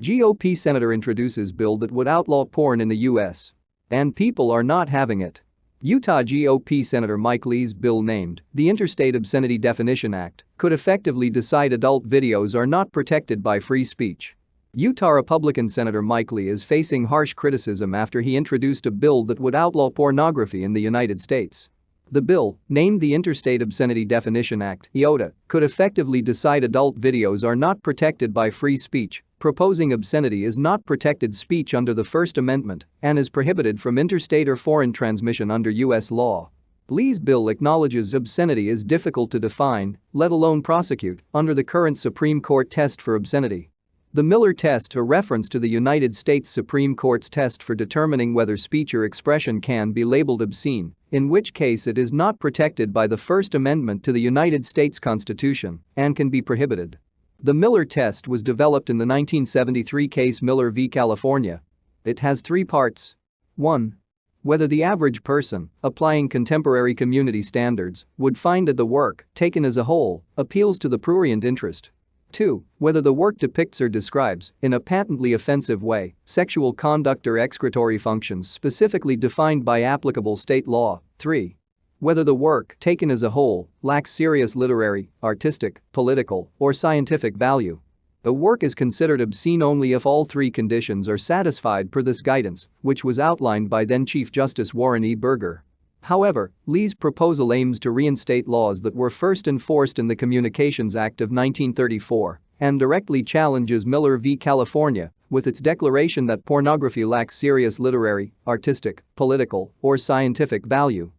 GOP senator introduces bill that would outlaw porn in the U.S. And people are not having it. Utah GOP Senator Mike Lee's bill named the Interstate Obscenity Definition Act could effectively decide adult videos are not protected by free speech. Utah Republican Senator Mike Lee is facing harsh criticism after he introduced a bill that would outlaw pornography in the United States. The bill, named the Interstate Obscenity Definition Act (IODA), could effectively decide adult videos are not protected by free speech proposing obscenity is not protected speech under the First Amendment and is prohibited from interstate or foreign transmission under U.S. law. Lee's bill acknowledges obscenity is difficult to define, let alone prosecute, under the current Supreme Court test for obscenity. The Miller test a reference to the United States Supreme Court's test for determining whether speech or expression can be labeled obscene, in which case it is not protected by the First Amendment to the United States Constitution and can be prohibited. The Miller test was developed in the 1973 case Miller v. California. It has three parts. 1. Whether the average person, applying contemporary community standards, would find that the work, taken as a whole, appeals to the prurient interest. 2. Whether the work depicts or describes, in a patently offensive way, sexual conduct or excretory functions specifically defined by applicable state law. 3 whether the work, taken as a whole, lacks serious literary, artistic, political, or scientific value. The work is considered obscene only if all three conditions are satisfied per this guidance, which was outlined by then Chief Justice Warren E. Burger. However, Lee's proposal aims to reinstate laws that were first enforced in the Communications Act of 1934 and directly challenges Miller v. California with its declaration that pornography lacks serious literary, artistic, political, or scientific value.